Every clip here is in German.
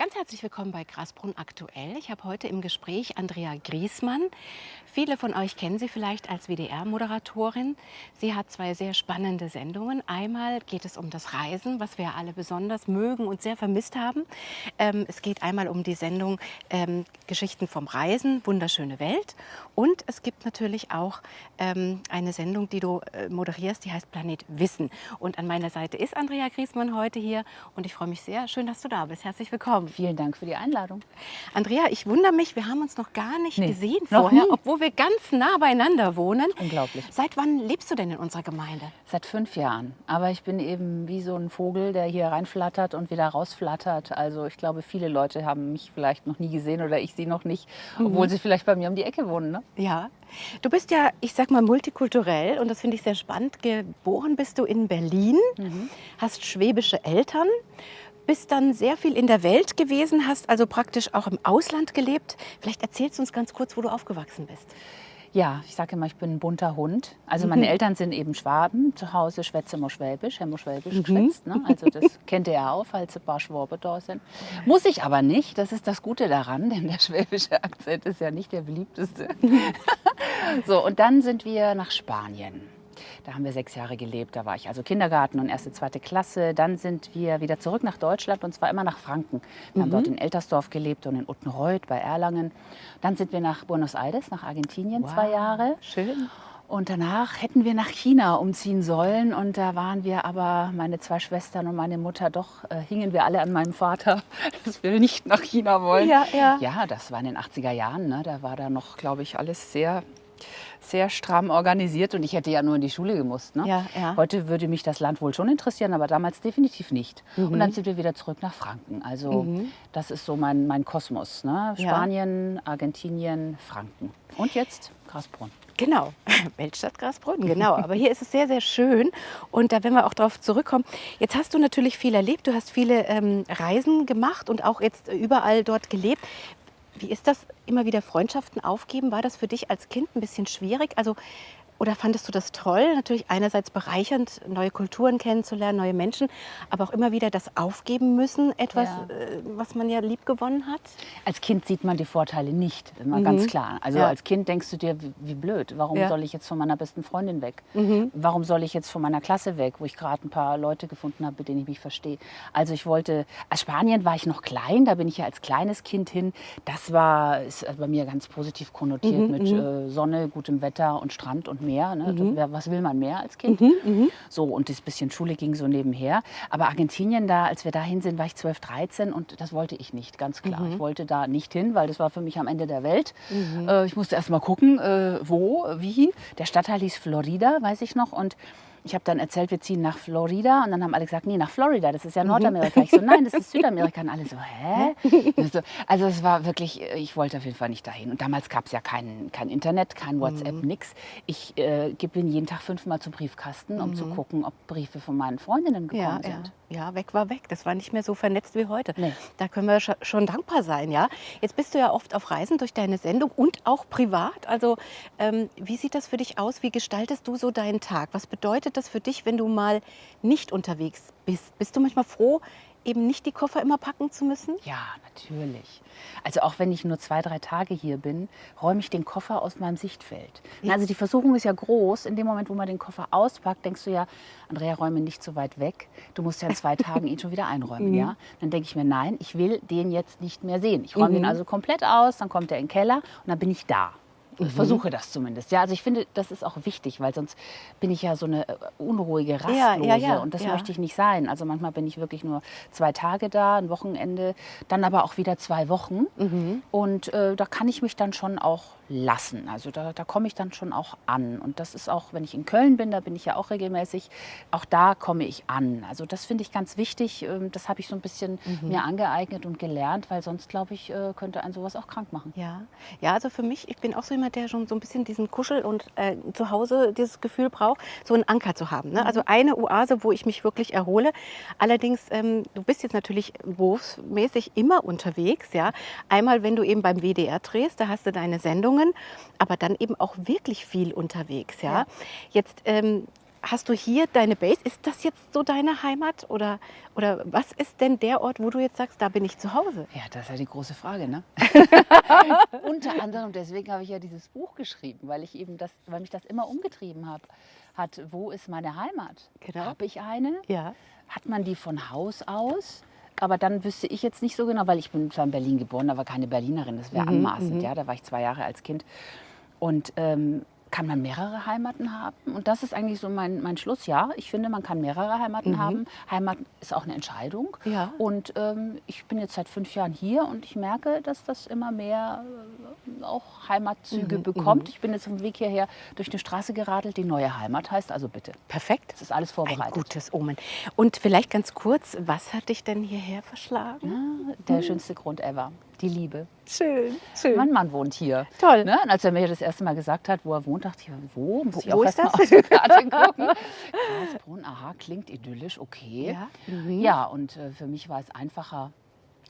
Ganz herzlich willkommen bei Grasbrunn aktuell. Ich habe heute im Gespräch Andrea Griesmann. Viele von euch kennen sie vielleicht als WDR-Moderatorin. Sie hat zwei sehr spannende Sendungen. Einmal geht es um das Reisen, was wir alle besonders mögen und sehr vermisst haben. Ähm, es geht einmal um die Sendung ähm, Geschichten vom Reisen, wunderschöne Welt. Und es gibt natürlich auch ähm, eine Sendung, die du äh, moderierst, die heißt Planet Wissen. Und an meiner Seite ist Andrea Griesmann heute hier und ich freue mich sehr. Schön, dass du da bist. Herzlich willkommen. Vielen Dank für die Einladung. Andrea, ich wundere mich, wir haben uns noch gar nicht Nee, gesehen vorher, nie. obwohl wir ganz nah beieinander wohnen. Unglaublich. Seit wann lebst du denn in unserer Gemeinde? Seit fünf Jahren. Aber ich bin eben wie so ein Vogel, der hier reinflattert und wieder rausflattert. Also ich glaube, viele Leute haben mich vielleicht noch nie gesehen oder ich sie noch nicht, obwohl sie vielleicht bei mir um die Ecke wohnen. Ne? Ja. Du bist ja, ich sag mal, multikulturell und das finde ich sehr spannend. Geboren bist du in Berlin, hast schwäbische Eltern, bist dann sehr viel in der Welt gewesen, hast also praktisch auch im Ausland gelebt. Vielleicht erzählst du uns ganz kurz, wo du aufgewachsen bist. Ja, ich sage immer, ich bin ein bunter Hund. Also meine Mhm. Eltern sind eben Schwaben. Zu Hause schwätze immer Schwäbisch, haben wir Schwäbisch geschwätzt. Ne? Also das kennt ihr ja auch, falls ein paar Schwabe da sind. Muss ich aber nicht. Das ist das Gute daran, denn der schwäbische Akzent ist ja nicht der beliebteste. so, und dann sind wir nach Spanien. Da haben wir sechs Jahre gelebt. Da war ich also Kindergarten und erste, zweite Klasse. Dann sind wir wieder zurück nach Deutschland und zwar immer nach Franken. Wir haben dort in Eltersdorf gelebt und in Uttenreuth bei Erlangen. Dann sind wir nach Buenos Aires, nach Argentinien, zwei Wow, Jahre. Schön. Und danach hätten wir nach China umziehen sollen. Und da waren wir aber, meine zwei Schwestern und meine Mutter, doch äh, hingen wir alle an meinem Vater, dass wir nicht nach China wollen. Ja, ja. Ja, das war in den 80er Jahren. Ne? Da war da noch, glaube ich, alles sehr, sehr stramm organisiert. Und ich hätte ja nur in die Schule gemusst. Ne? Ja, ja. Heute würde mich das Land wohl schon interessieren, aber damals definitiv nicht. Und Mhm. dann sind wir wieder zurück nach Franken. Also das ist so mein, mein Kosmos. Ne? Ja. Spanien, Argentinien, Franken. Und jetzt Grasbrunn. Genau, Weltstadt Grasbrunn, genau. Aber hier ist es sehr, sehr schön. Und da werden wir auch darauf zurückkommen. Jetzt hast du natürlich viel erlebt. Du hast viele ähm, Reisen gemacht und auch jetzt überall dort gelebt. Wie ist das, immer wieder Freundschaften aufgeben? War das für dich als Kind ein bisschen schwierig? Also, oder fandest du das toll? Natürlich einerseits bereichernd, neue Kulturen kennenzulernen, neue Menschen, aber auch immer wieder das Aufgeben müssen, etwas, Ja. äh, was man ja lieb gewonnen hat. Als Kind sieht man die Vorteile nicht, immer ganz klar. Also Mhm. Ja. als Kind denkst du dir, wie, wie blöd, warum Ja. Mhm. soll ich jetzt von meiner besten Freundin weg? Warum soll ich jetzt von meiner Klasse weg, wo ich gerade ein paar Leute gefunden habe, mit denen ich mich verstehe? Also ich wollte, als Spanien war ich noch klein, da bin ich ja als kleines Kind hin. Das war ist bei mir ganz positiv konnotiert Mhm, mit äh, Sonne, gutem Wetter und Strand und Meer. Ne? Mhm. Das, wer- was will man mehr als Kind? So, und das bisschen Schule ging so nebenher. Aber Argentinien, da, als wir dahin sind, war ich 12, 13 und das wollte ich nicht, ganz klar. Ich wollte da nicht hin, weil das war für mich am Ende der Welt. Äh, ich musste erst mal gucken, äh, wo, wie. Der Stadtteil hieß Florida, weiß ich noch. Und ich habe dann erzählt, wir ziehen nach Florida. Und dann haben alle gesagt, nee, nach Florida, das ist ja Nordamerika. Ich so, nein, das ist Südamerika. Und alle so, hä? So, Also es war wirklich, äh, ich wollte auf jeden Fall nicht dahin. Und damals gab es ja kein, kein Internet, kein WhatsApp, nix. Ich äh, bin jeden Tag fünfmal zum Briefkasten, um zu gucken, ob Briefe von meinen Freundinnen gekommen ja. sind. ja, weg war weg. Das war nicht mehr so vernetzt wie heute. Nee. Da können wir scho- schon dankbar sein, ja. Jetzt bist du ja oft auf Reisen durch deine Sendung und auch privat. Also ähm, wie sieht das für dich aus? Wie gestaltest du so deinen Tag? Was bedeutet das für dich, wenn du mal nicht unterwegs bist? Bist du manchmal froh, eben nicht die Koffer immer packen zu müssen? Ja, natürlich. Also auch wenn ich nur zwei, drei Tage hier bin, räume ich den Koffer aus meinem Sichtfeld. Na, Also die Versuchung ist ja groß. In dem Moment, wo man den Koffer auspackt, denkst du ja, Andrea, räume nicht so weit weg. Du musst ja in zwei Tagen ihn schon wieder einräumen. ja? Dann denke ich mir, nein, ich will den jetzt nicht mehr sehen. Ich räume den also komplett aus, dann kommt er in den Keller und dann bin ich da. Ich versuche das zumindest. Ja, also ich finde, das ist auch wichtig, weil sonst bin ich ja so eine äh, unruhige, rastlose Ja, ja, ja, und das möchte ich nicht sein. Also manchmal bin ich wirklich nur zwei Tage da, ein Wochenende, dann aber auch wieder zwei Wochen. Mhm. Und äh, da kann ich mich dann schon auch lassen. Also da, da komme ich dann schon auch an. Und das ist auch, wenn ich in Köln bin, da bin ich ja auch regelmäßig, auch da komme ich an. Also das finde ich ganz wichtig. Ähm, Das habe ich so ein bisschen Mhm. mir angeeignet und gelernt, weil sonst, glaube ich, äh, könnte ein sowas auch krank machen. Ja, ja, also für mich, ich bin auch so jemand, der schon so ein bisschen diesen Kuschel und äh, zu Hause dieses Gefühl braucht, so einen Anker zu haben. Ne? Also eine Oase, wo ich mich wirklich erhole. Allerdings, ähm, du bist jetzt natürlich berufsmäßig immer unterwegs, ja. Einmal, wenn du eben beim WDR drehst, da hast du deine Sendungen, aber dann eben auch wirklich viel unterwegs, ja. Ja. Jetzt ähm, hast du hier deine Base? Ist das jetzt so deine Heimat? Oder, oder was ist denn der Ort, wo du jetzt sagst, da bin ich zu Hause? Ja, das ist ja die große Frage. Ne? Unter anderem deswegen habe ich ja dieses Buch geschrieben, weil ich eben das, weil mich das immer umgetrieben habe. Hat, wo ist meine Heimat? Genau. Habe ich eine? Ja. Hat man die von Haus aus? Aber dann wüsste ich jetzt nicht so genau, weil ich bin zwar in Berlin geboren, aber keine Berlinerin. Das wäre Mhm, anmaßend. mhm. Ja, da war ich zwei Jahre als Kind. Und ähm, kann man mehrere Heimaten haben? Und das ist eigentlich so mein, mein Schluss. Ja, ich finde, man kann mehrere Heimaten haben. Heimat ist auch eine Entscheidung. Mhm. Ja. Und ähm, ich bin jetzt seit fünf Jahren hier und ich merke, dass das immer mehr äh, auch Heimatzüge Mhm, bekommt. Ich bin jetzt auf dem Weg hierher durch eine Straße geradelt, die neue Heimat heißt. Also bitte, Perfekt. das ist alles Ein vorbereitet. gutes Omen. Und vielleicht ganz kurz, was hat dich denn hierher verschlagen? Ja, der schönste Grund ever. Die Liebe. Schön, schön. Mein Mann wohnt hier. Toll. Ne? Und als er mir das erste Mal gesagt hat, wo er wohnt, dachte ich, wo? Muss ich Wo auch ist mal auf die Karte gucken. Karlsbrunn, aha, klingt idyllisch, okay. Ja. Mhm. Ja, und äh, für mich war es einfacher,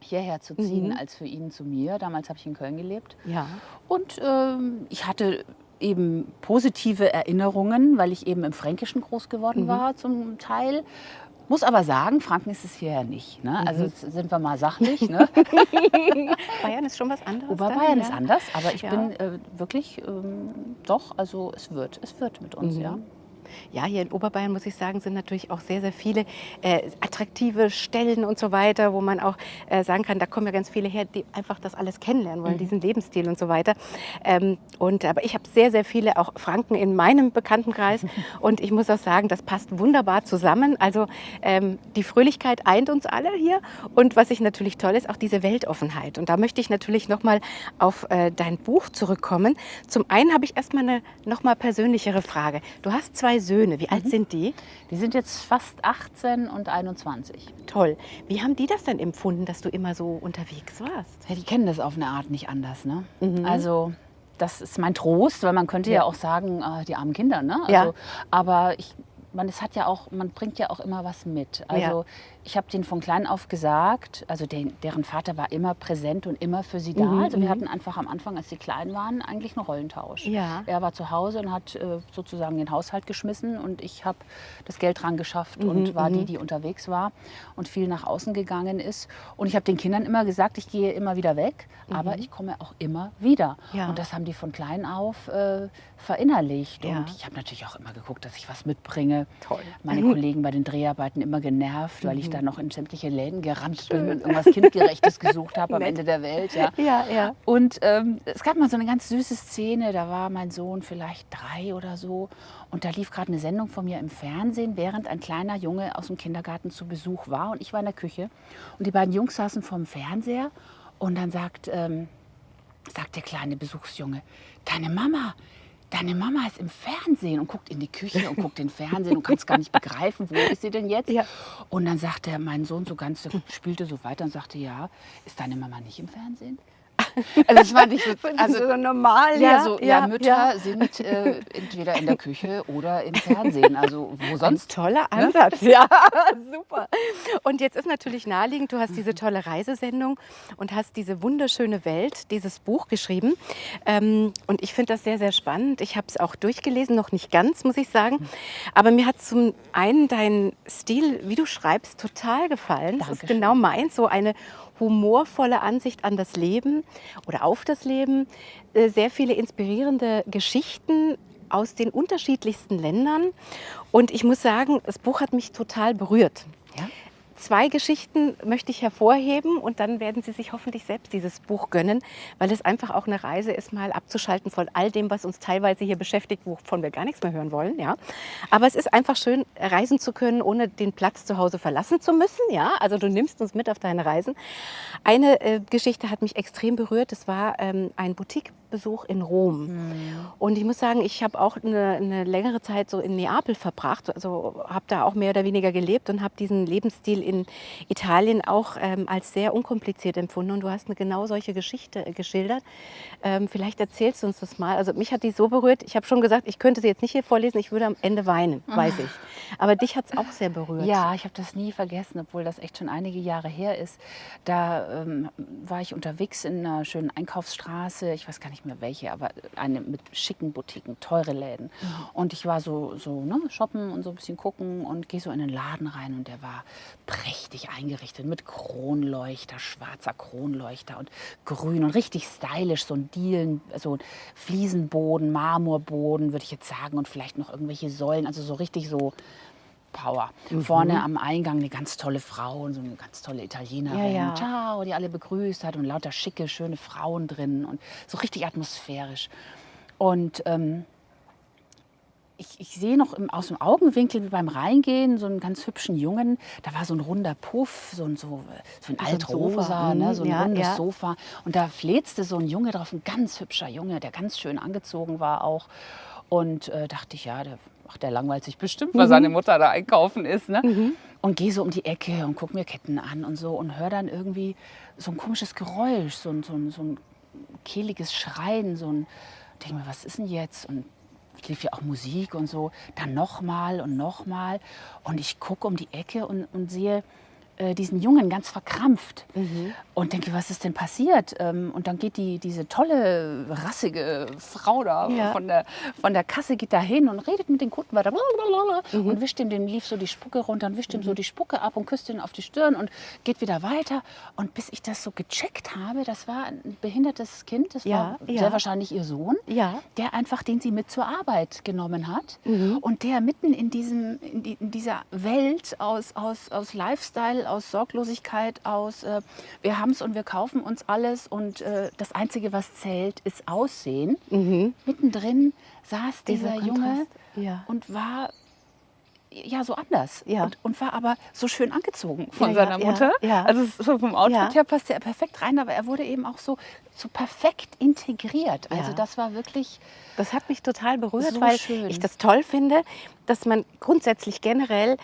hierher zu ziehen, Mhm. als für ihn zu mir. Damals habe ich in Köln gelebt. Ja. Und ähm, ich hatte eben positive Erinnerungen, weil ich eben im Fränkischen groß geworden Mhm. war zum Teil. Muss aber sagen, Franken ist es hierher nicht. Ne? Also Mhm. jetzt sind wir mal sachlich. Ne? Bayern ist schon was anderes. Oberbayern dann, ist ja? anders, aber ich Ja. bin äh, wirklich ähm, doch, also es wird, es wird mit uns, Mhm. ja. Ja, hier in Oberbayern, muss ich sagen, sind natürlich auch sehr, sehr viele äh, attraktive Stellen und so weiter, wo man auch äh, sagen kann, da kommen ja ganz viele her, die einfach das alles kennenlernen wollen, diesen Lebensstil und so weiter. Ähm, und, aber ich habe sehr, sehr viele auch Franken in meinem Bekanntenkreis und ich muss auch sagen, das passt wunderbar zusammen. Also ähm, die Fröhlichkeit eint uns alle hier und was ich natürlich toll ist, auch diese Weltoffenheit. Und da möchte ich natürlich nochmal auf äh, dein Buch zurückkommen. Zum einen habe ich erstmal eine nochmal persönlichere Frage. Du hast zwei Söhne. Wie alt sind die? Die sind jetzt fast 18 und 21. Toll. Wie haben die das denn empfunden, dass du immer so unterwegs warst? Ja, die kennen das auf eine Art nicht anders. Ne? Mhm. Also das ist mein Trost, weil man könnte ja, Ja. auch sagen, äh, die armen Kinder. Ne? Also, Ja. Aber ich, man, es hat ja auch, man bringt ja auch immer was mit. Also ich habe denen von klein auf gesagt, also den, deren Vater war immer präsent und immer für sie da. Mhm, also wir mhm. hatten einfach am Anfang, als sie klein waren, eigentlich einen Rollentausch. Ja. Er war zu Hause und hat äh, sozusagen den Haushalt geschmissen und ich habe das Geld dran geschafft und war die, die unterwegs war und viel nach außen gegangen ist. Und ich habe den Kindern immer gesagt, ich gehe immer wieder weg, aber ich komme auch immer wieder. Ja. Und das haben die von klein auf äh, verinnerlicht. Ja. Und ich habe natürlich auch immer geguckt, dass ich was mitbringe. Toll. Meine Kollegen bei den Dreharbeiten immer genervt, weil Mhm. ich da noch in sämtliche Läden gerannt bin und irgendwas Kindgerechtes gesucht habe am. Ende der Welt. Ja. Ja, ja. Und ähm, es gab mal so eine ganz süße Szene, da war mein Sohn vielleicht drei oder so und da lief gerade eine Sendung von mir im Fernsehen, während ein kleiner Junge aus dem Kindergarten zu Besuch war und ich war in der Küche und die beiden Jungs saßen vorm Fernseher und dann sagt, ähm, sagt der kleine Besuchsjunge, deine Mama, deine Mama ist im Fernsehen und guckt in die Küche und guckt den Fernsehen und kann es gar nicht begreifen, wo ist sie denn jetzt? Ja. Und dann sagte mein Sohn so ganz, spielte so weiter und sagte, ja, ist deine Mama nicht im Fernsehen? Also das war nicht so, also so normal, ja, so, ja, Mütter sind äh, entweder in der Küche oder im Fernsehen. Also wo Ein sonst? toller Ansatz, ja, super. Und jetzt ist natürlich naheliegend, du hast diese tolle Reisesendung und hast diese wunderschöne Welt, dieses Buch geschrieben. Ähm, und ich finde das sehr, sehr spannend. Ich habe es auch durchgelesen, noch nicht ganz, muss ich sagen. Aber mir hat zum einen dein Stil, wie du schreibst, total gefallen. Das ist Dankeschön. genau meins, so eine humorvolle Ansicht an das Leben oder auf das Leben. Äh, Sehr viele inspirierende Geschichten aus den unterschiedlichsten Ländern. Und ich muss sagen, das Buch hat mich total berührt. Ja? Zwei Geschichten möchte ich hervorheben und dann werden Sie sich hoffentlich selbst dieses Buch gönnen, weil es einfach auch eine Reise ist, mal abzuschalten von all dem, was uns teilweise hier beschäftigt, wovon wir gar nichts mehr hören wollen. Ja? Aber es ist einfach schön, reisen zu können, ohne den Platz zu Hause verlassen zu müssen. Ja? Also du nimmst uns mit auf deine Reisen. Eine äh, Geschichte hat mich extrem berührt. Das war ähm, ein Boutiquebesuch in Rom. Und ich muss sagen, ich habe auch eine, eine längere Zeit so in Neapel verbracht. Also habe da auch mehr oder weniger gelebt und habe diesen Lebensstil in Italien auch ähm, als sehr unkompliziert empfunden. Und du hast eine genau solche Geschichte äh, geschildert. Ähm, vielleicht erzählst du uns das mal. Also mich hat die so berührt. Ich habe schon gesagt, ich könnte sie jetzt nicht hier vorlesen. Ich würde am Ende weinen, weiß ich. Aber dich hat es auch sehr berührt. Ja, ich habe das nie vergessen, obwohl das echt schon einige Jahre her ist. Da ähm, war ich unterwegs in einer schönen Einkaufsstraße. Ich weiß gar nicht mehr, nicht mehr welche, aber eine mit schicken Boutiquen, teure Läden. Und ich war so, so ne, shoppen und so ein bisschen gucken und gehe so in den Laden rein und der war prächtig eingerichtet mit Kronleuchter, schwarzer Kronleuchter und grün und richtig stylisch, so ein Dielen, so ein Fliesenboden, Marmorboden, würde ich jetzt sagen, und vielleicht noch irgendwelche Säulen, also so richtig so Power. Mhm. Vorne am Eingang eine ganz tolle Frau und so eine ganz tolle Italienerin. Ja, ja. Ciao, die alle begrüßt hat und lauter schicke, schöne Frauen drin und so richtig atmosphärisch. Und ähm, ich, ich sehe noch im, aus dem Augenwinkel beim Reingehen so einen ganz hübschen Jungen. Da war so ein runder Puff, so ein, so, so ein Altrosa, Sofa. ne, so ein Mhm, ja, rundes ja. Sofa. Und da fletzte so ein Junge drauf, ein ganz hübscher Junge, der ganz schön angezogen war auch. Und äh, dachte ich, ja, der, ach, der langweilt sich bestimmt, weil seine Mutter da einkaufen ist. Ne? Und gehe so um die Ecke und gucke mir Ketten an und so und höre dann irgendwie so ein komisches Geräusch, so ein, so ein, so ein kehliges Schreien, so ein, denke mir, was ist denn jetzt? Und lief ja auch Musik und so, dann nochmal und nochmal. Und ich gucke um die Ecke und, und sehe äh, diesen Jungen ganz verkrampft und denke, was ist denn passiert? Ähm, und dann geht die, diese tolle, rassige Frau da Ja. von, der, von der Kasse geht da hin und redet mit den Kunden weiter und wischt ihm, dem lief so die Spucke runter und wischt ihm so die Spucke ab und küsst ihn auf die Stirn und geht wieder weiter. Und bis ich das so gecheckt habe, das war ein behindertes Kind, das Ja, war ja. sehr wahrscheinlich ihr Sohn der einfach, den sie mit zur Arbeit genommen hat Mhm. und der mitten in, diesem, in, die, in dieser Welt aus, aus, aus Lifestyle, aus Sorglosigkeit, aus äh, wir haben es und wir kaufen uns alles und äh, das Einzige, was zählt, ist Aussehen. Mhm. Mittendrin saß dieser, Dieser Junge ja. und war ja so anders Ja. und, und war aber so schön angezogen von Ja, seiner ja, Mutter. ja. Also so vom Outfit Ja. her passte er perfekt rein, aber er wurde eben auch so, so perfekt integriert. Also das war wirklich Das hat mich total berührt, So weil schön. ich das toll finde, dass man grundsätzlich generell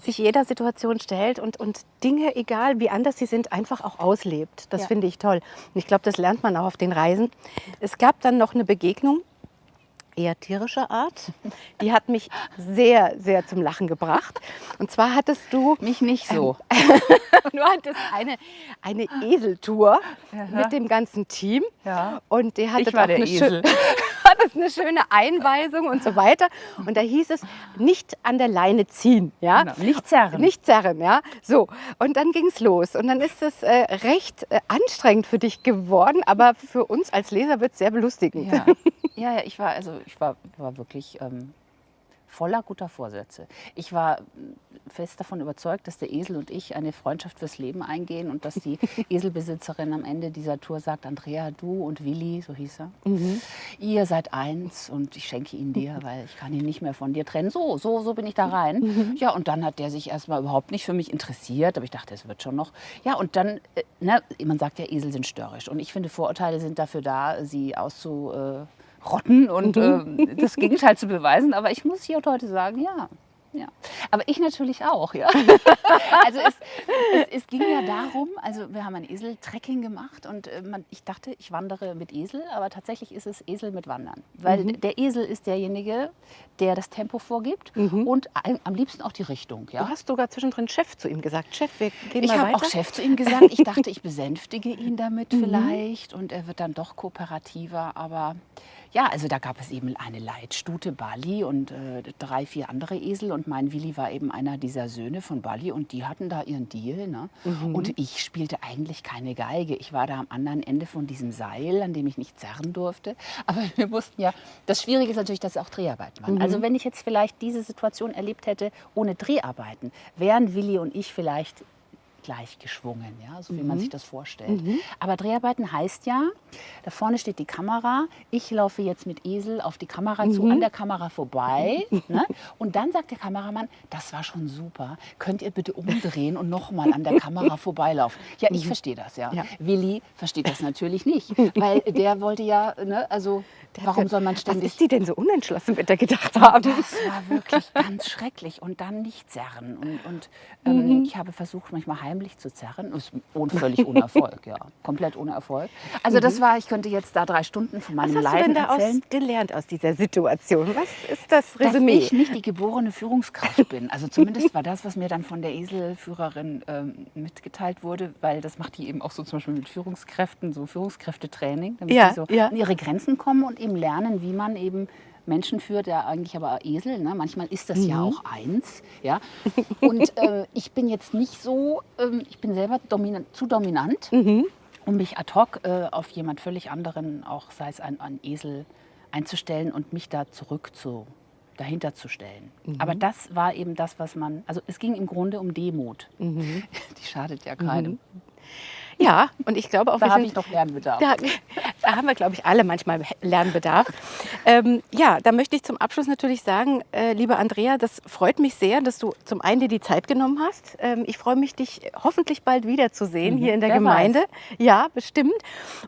sich jeder Situation stellt und, und Dinge, egal wie anders sie sind, einfach auch auslebt. Das Ja. finde ich toll. Und ich glaube, das lernt man auch auf den Reisen. Es gab dann noch eine Begegnung, eher tierischer Art. Die hat mich sehr, sehr zum Lachen gebracht. Und zwar hattest du mich nicht so. du hattest eine, eine Eseltour mit dem ganzen Team. Ja. Und der hatte Ich war auch der eine, Esel. schö- hattest eine schöne Einweisung und so weiter. Und da hieß es, nicht an der Leine ziehen. Ja? Genau, nicht zerren. Nicht zerren, ja. So, und dann ging es los. Und dann ist es äh, recht äh, anstrengend für dich geworden, aber für uns als Leser wird es sehr belustigend. Ja. ja, ja, ich war also ich war, war wirklich ähm, voller guter Vorsätze. Ich war fest davon überzeugt, dass der Esel und ich eine Freundschaft fürs Leben eingehen und dass die Eselbesitzerin am Ende dieser Tour sagt, Andrea, du und Willi, so hieß er, ihr seid eins und ich schenke ihn dir, weil ich kann ihn nicht mehr von dir trennen. So, so, so bin ich da rein. Ja, und dann hat der sich erstmal überhaupt nicht für mich interessiert, aber ich dachte, es wird schon noch. Ja, und dann, äh, ne, man sagt ja, Esel sind störrisch und ich finde, Vorurteile sind dafür da, sie auszurotten und äh, das Gegenteil zu beweisen. Aber ich muss hier und heute sagen, ja. Ja. Aber ich natürlich auch, ja. Also es, es, es ging ja darum, also wir haben ein Esel-Trekking gemacht und äh, man, ich dachte, ich wandere mit Esel, aber tatsächlich ist es Esel mit Wandern. Weil der Esel ist derjenige, der das Tempo vorgibt und ein, am liebsten auch die Richtung. Ja? Du hast sogar zwischendrin Chef zu ihm gesagt. Chef, wir gehen Ich mal habe weiter. auch Chef zu ihm gesagt. Ich dachte, ich besänftige ihn damit vielleicht und er wird dann doch kooperativer. Aber ja, also da gab es eben eine Leitstute Bali und äh, drei, vier andere Esel und mein Willi war eben einer dieser Söhne von Bali und die hatten da ihren Deal. Ne? Und ich spielte eigentlich keine Geige. Ich war da am anderen Ende von diesem Seil, an dem ich nicht zerren durfte. Aber wir wussten ja, das Schwierige ist natürlich, dass es auch Dreharbeiten waren. Also wenn ich jetzt vielleicht diese Situation erlebt hätte ohne Dreharbeiten, wären Willi und ich vielleicht gleich geschwungen, ja, so wie man sich das vorstellt. Aber Dreharbeiten heißt ja, da vorne steht die Kamera, ich laufe jetzt mit Esel auf die Kamera zu, an der Kamera vorbei. Ne? Und dann sagt der Kameramann, das war schon super, könnt ihr bitte umdrehen und nochmal an der Kamera vorbeilaufen. Ja, ich verstehe das, ja. Ja. Willi versteht das natürlich nicht, weil der wollte ja, ne, also warum soll man Was ständig... ist die denn so unentschlossen, wird er gedacht haben? Das war wirklich ganz schrecklich. Und dann nicht zerren. Und, und ähm, ich habe versucht, manchmal heim heimlich zu zerren. Ist un völlig ohne Erfolg, ja. Komplett ohne Erfolg. Also das war, ich könnte jetzt da drei Stunden von meinem Was hast Leiden du denn erzählen. daraus gelernt aus dieser Situation? Was ist das dass Resümee? ich nicht die geborene Führungskraft bin. Also zumindest war das, was mir dann von der Eselführerin ähm, mitgeteilt wurde, weil das macht die eben auch so zum Beispiel mit Führungskräften, so Führungskräftetraining, damit Ja, die so ja. an ihre Grenzen kommen und eben lernen, wie man eben Menschen führt, ja eigentlich aber Esel, ne? manchmal ist das ja auch eins. Ja? Und äh, ich bin jetzt nicht so, ähm, ich bin selber dominant, zu dominant, um mich ad hoc äh, auf jemand völlig anderen, auch sei es ein, ein Esel, einzustellen und mich da zurück zu, dahinter zu stellen. Aber das war eben das, was man, also es ging im Grunde um Demut. Die schadet ja keinem. Ja, und ich glaube auch, Da wir habe ich noch Lernbedarf. Da, da haben wir, glaube ich, alle manchmal Lernbedarf. Ähm, ja, da möchte ich zum Abschluss natürlich sagen, äh, liebe Andrea, das freut mich sehr, dass du zum einen dir die Zeit genommen hast. Ähm, ich freue mich, dich hoffentlich bald wiederzusehen hier in der Gemeinde. Ja, bestimmt.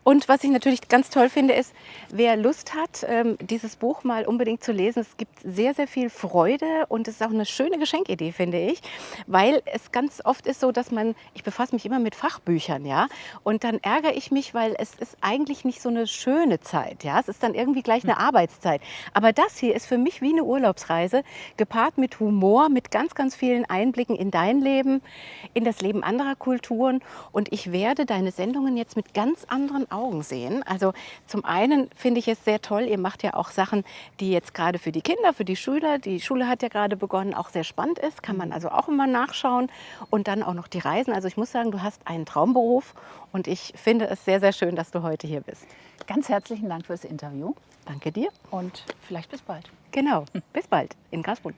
Und was ich natürlich ganz toll finde, ist, wer Lust hat, ähm, dieses Buch mal unbedingt zu lesen, es gibt sehr, sehr viel Freude und es ist auch eine schöne Geschenkidee, finde ich, weil es ganz oft ist so, dass man, ich befasse mich immer mit Fachbüchern, ja, und dann ärgere ich mich, weil es ist eigentlich nicht so eine schöne Zeit, ja, es ist dann irgendwie gleich eine Arbeitszeit. Aber das hier ist für mich wie eine Urlaubsreise, gepaart mit Humor, mit ganz, ganz vielen Einblicken in dein Leben, in das Leben anderer Kulturen. Und ich werde deine Sendungen jetzt mit ganz anderen Augen sehen. Also zum einen finde ich es sehr toll, ihr macht ja auch Sachen, die jetzt gerade für die Kinder, für die Schüler, die Schule hat ja gerade begonnen, auch sehr spannend ist, kann man also auch immer nachschauen. Und dann auch noch die Reisen. Also ich muss sagen, du hast einen Traumberuf und ich finde es sehr, sehr schön, dass du heute hier bist. Ganz herzlichen Dank fürs Interview Danke dir. und vielleicht bis bald. Genau. Bis bald in Grasbrunn.